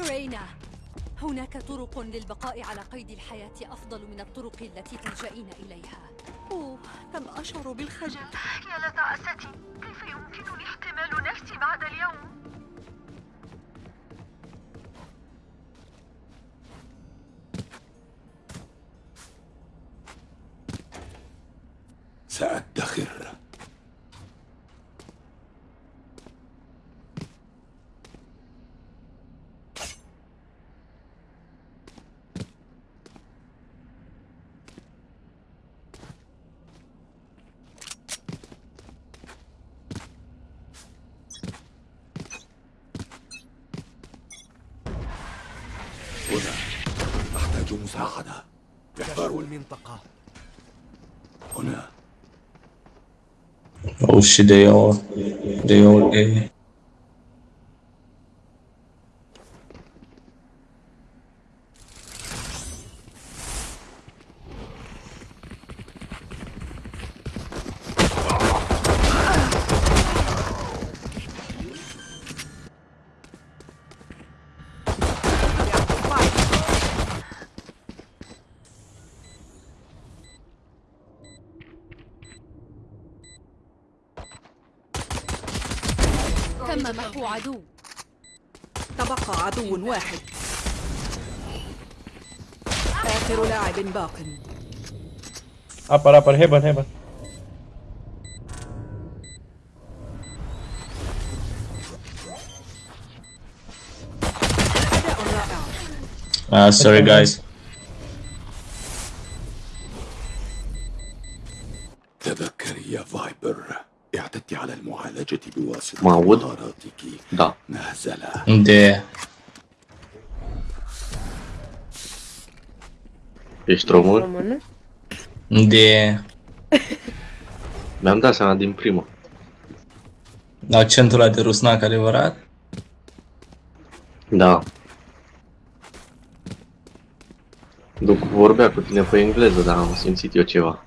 رينا. هناك طرق للبقاء على قيد الحياة أفضل من الطرق التي تلجئين إليها. أوه كم أشعر بالخجل. يا لتعستي كيف يمكنني احتمال نفسي بعد اليوم؟ المنطقة. هنا. أو ديور. ديور إيه؟ تم محو عدو تبقى عدو واحد آخر لاعب باق heaven, heaven. أداء رائع Uh, sorry guys. بواسطة معود؟ مهاراتك Da. نهزلة De Ești român? Română? de Mi-am dat seama din prima. accentul ăla de rusnac adevărat? Da. După vorbea cu tine pe engleză, dar am simțit eu ceva.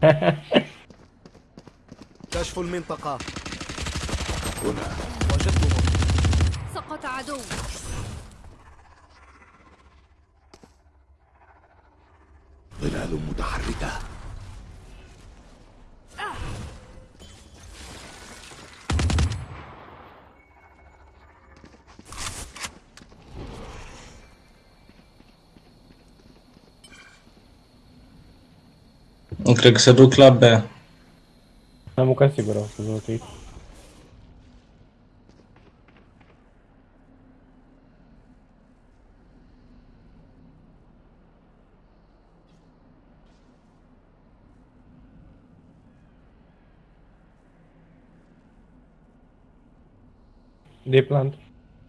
كشف المنطقة هنا وجدتهم سقط عدو ظلال متحركة Cred că se duc la B. Am mâncat sigur, au să rotate. De plant.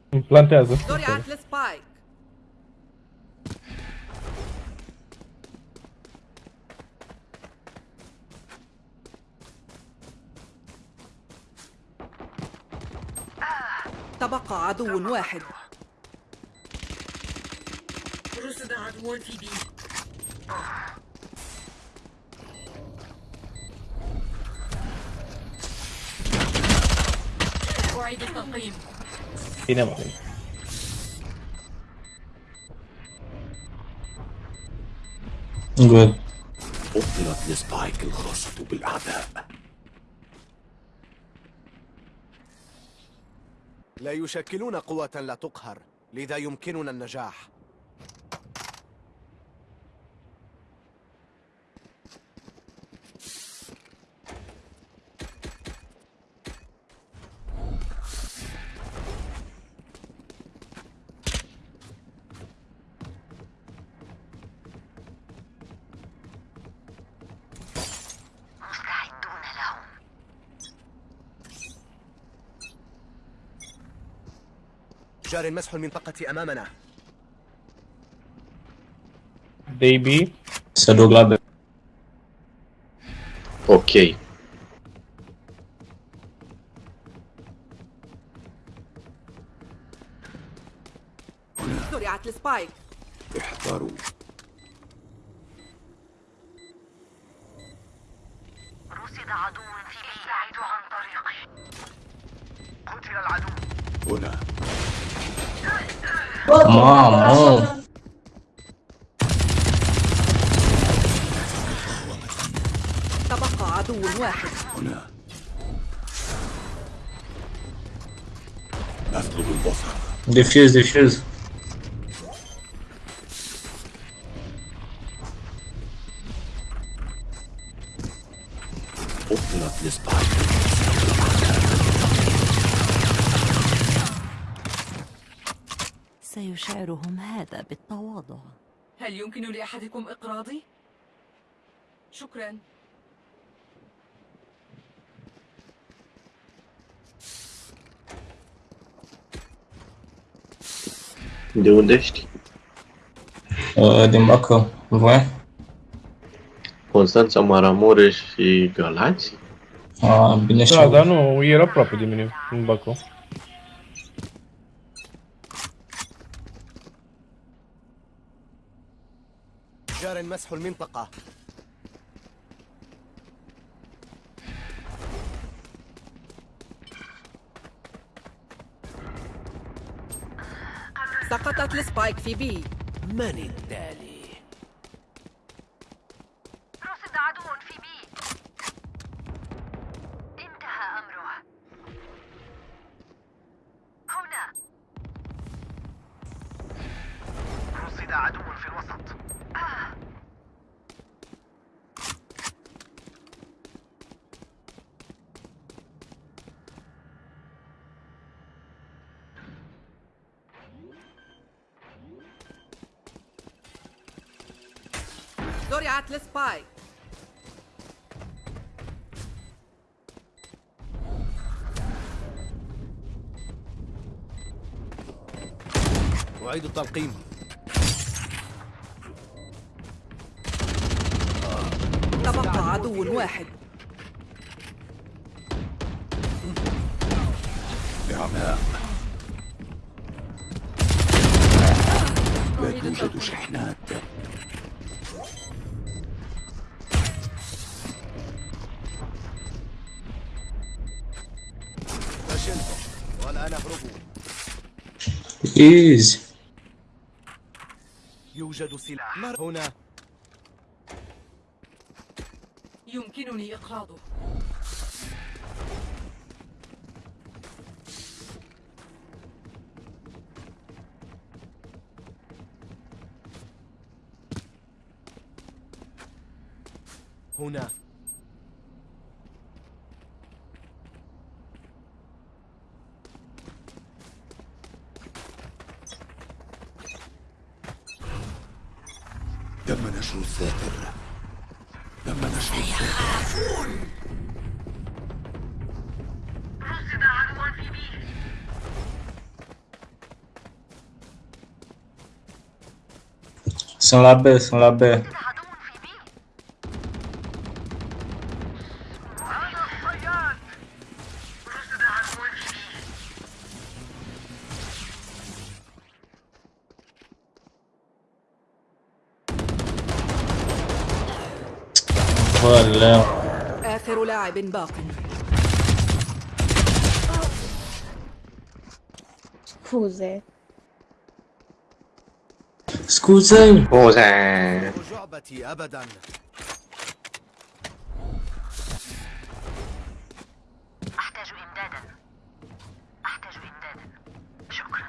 Îmi plantează. تبقى عدو واحد رصد عدو في بي أعيد التقييم Bine, mă. Good. أبطلت السبايك الخاصة بالأعداء لا يشكلون قوة لا تقهر لذا يمكننا النجاح جار مسح المنطقة أمامنا. B. Se B. Ok. زرعت السبايك. احذروا رصد عدو في بي ابتعدوا عن طريقي قتل العدو. هنا. ماما تبقى عدو واحد هنا أطلب البصر ديفيوز ديفيوز هذا بالتواضع هل يمكن لأحدكم إقراضي؟ شكرا ești? Uh, din Bacău. Voi? Constanța, Maramureș și Galați? Uh, bine și Da, dar nu, era aproape de mine, în Bacău. جار مسح المنطقة سقطت ال spike في B من التالي؟ رصد عدو في B انتهى أمره هنا رصد عدو في الوسط زرعت السبايك أعيد التلقيم. تبقى عدو واحد. لا توجد شحنات إيزي. يوجد سلاح مر هنا. يمكنني إقراضه. هنا. تم نشر الساتر تم نشر الساتر رصد عدو في بي Sunt la B, sunt ولا آخر لاعب باق. سكوزي! جعبتي أبدا. أحتاج إمدادا. أحتاج إمدادا. شكرا.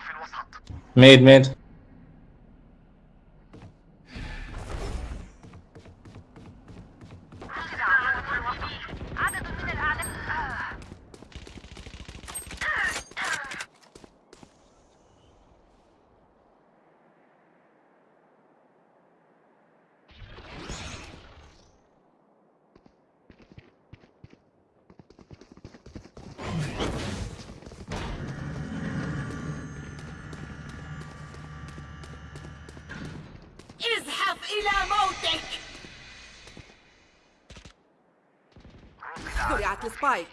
رصد عدو في الوسط ميد ميد رصد عدو في الوسط عدد من الأعداء آه. ازحف إلى موتك زرعت السبايك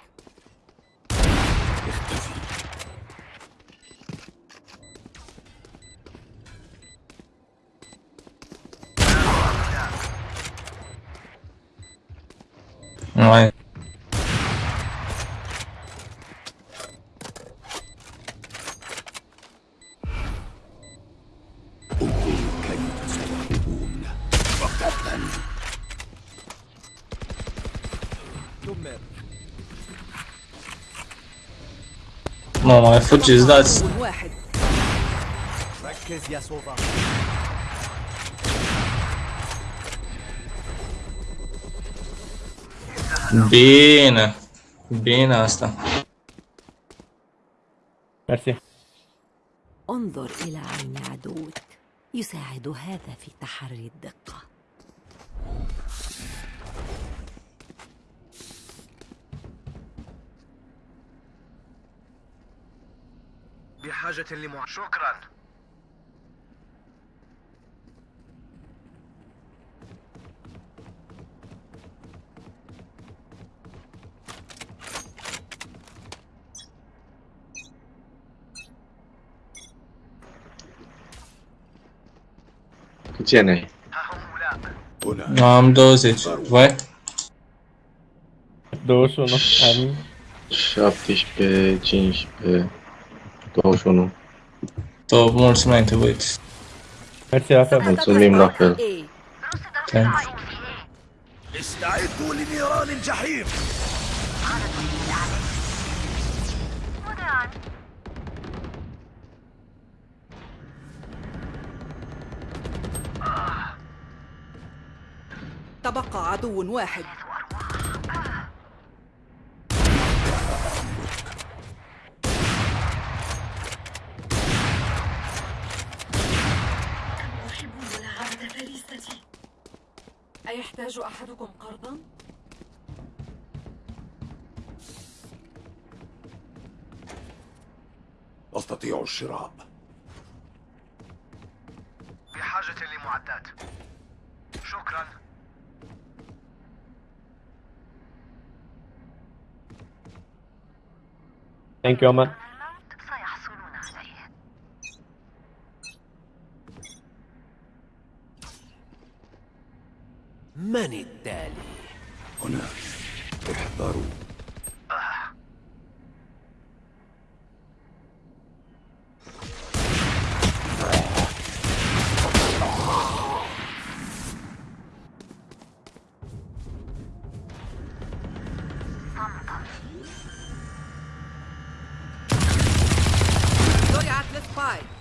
Ma fuggi sdazzi. عدو واحد ركز يا سوفا Bine. Bine asta. Merci. انظر إلى عين عدوك يساعد هذا في تحري الدقة بحاجة لمع... شكرا. جنة. نعم دوزج وي دوز ونص امين شابتش بي جنش بي استعدوا لنيران الجحيم. تبقى عدو واحد. أحدكم قرضا؟ أستطيع الشراء بحاجة لمعدات شكرا Thank you Aman. من التالي؟ هنا. احذروا السبايك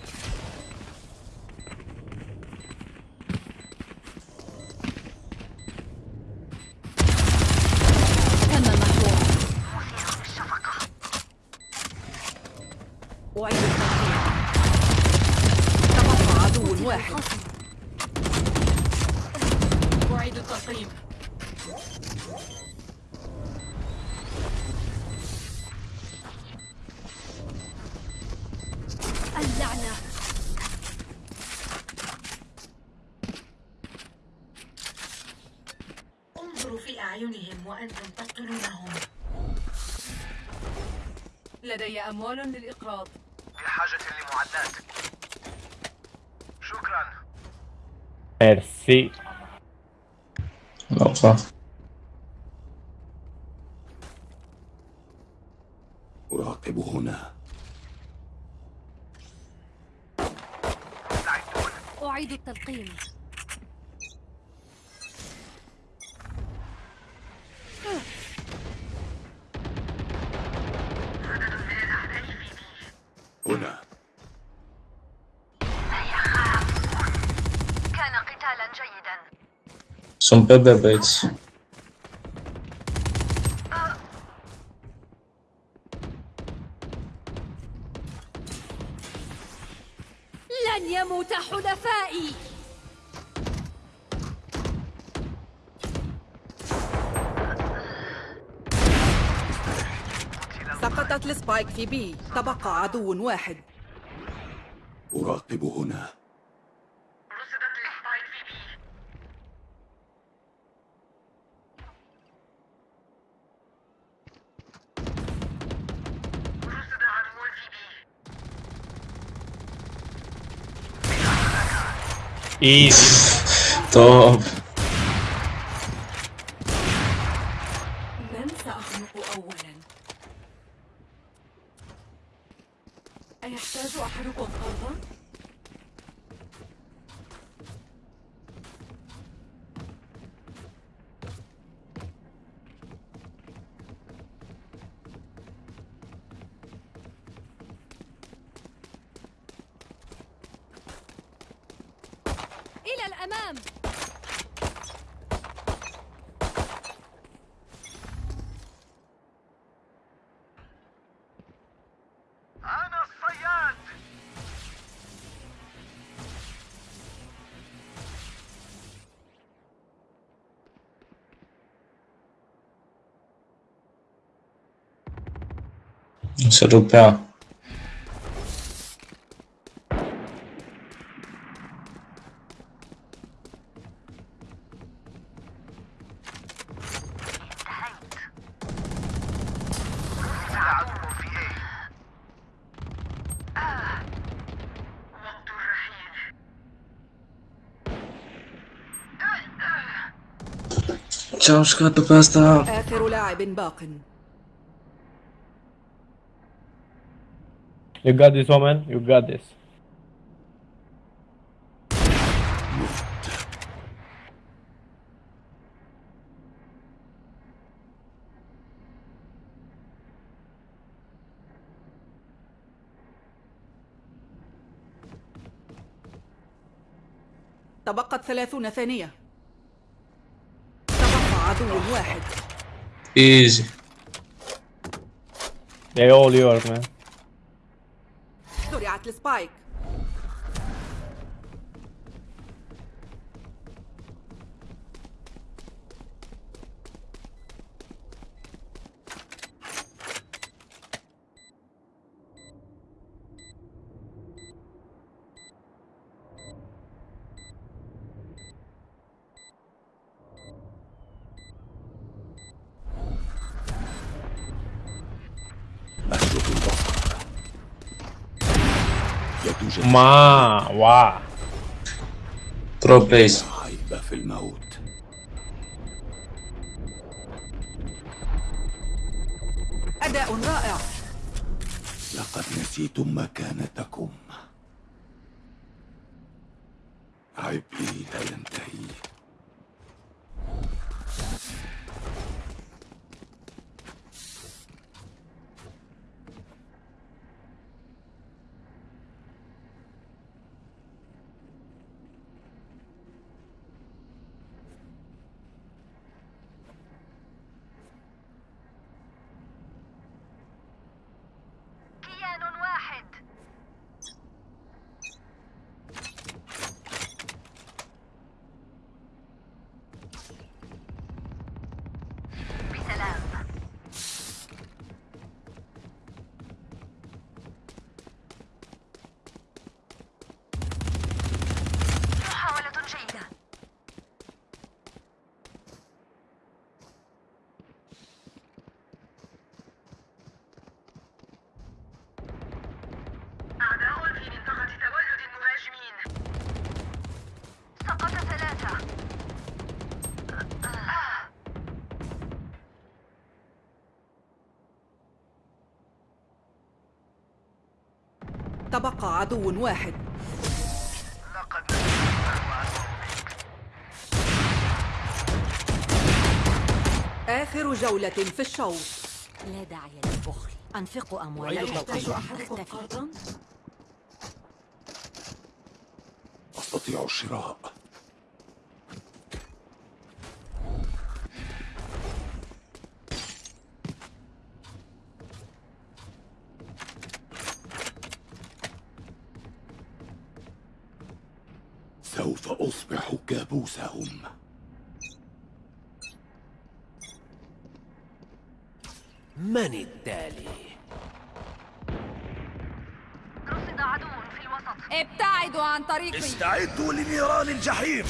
انظروا في أعينهم وأنتم تقتلونهم. لدي أموال للإقراض. بحاجة لمعدات شكرا. Merci. Non, ça. أراقب هنا. أعيد التلقيم. Sunt pe B, băieți. لن يموت حلفائي. سقط سقطت السبايك في بي. تبقى عدو واحد. أراقب هنا. بي ايزي سلوبيا العدو في ايه آه. وقت الرحيل Ciao, scatto pasta. آخر لاعب باق You got this woman, you got this. تبقت ثلاثون ثانية تبقى عدو واحد Easy. They all yours man. زرعت السبايك. ما واو Pro plays. عيب في الموت. أداء رائع. لقد نسيتم مكانتكم. تبقى عدو واحد. لقد آخر جولة في الشوط. لا داعي للبخل. أنفقوا أموالا يحتاج أحدكم قرضا؟ أستطيع الشراء. من التالي؟ رصد عدو في الوسط. ابتعدوا عن طريقي. استعدوا لنيران الجحيم.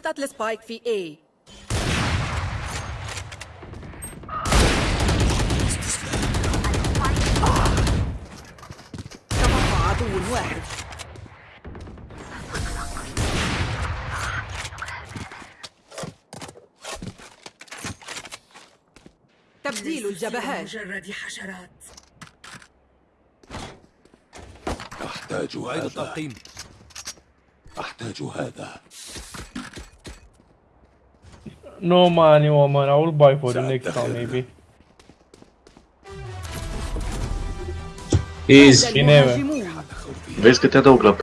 سقطت السبايك في A. تبقى عدو واحد تبديل الجبهات. مجرد حشرات. أحتاج هذا. أحتاج هذا. No money, woman. I will buy for the next time, maybe. Easy. Bine, Vezi că te adaug la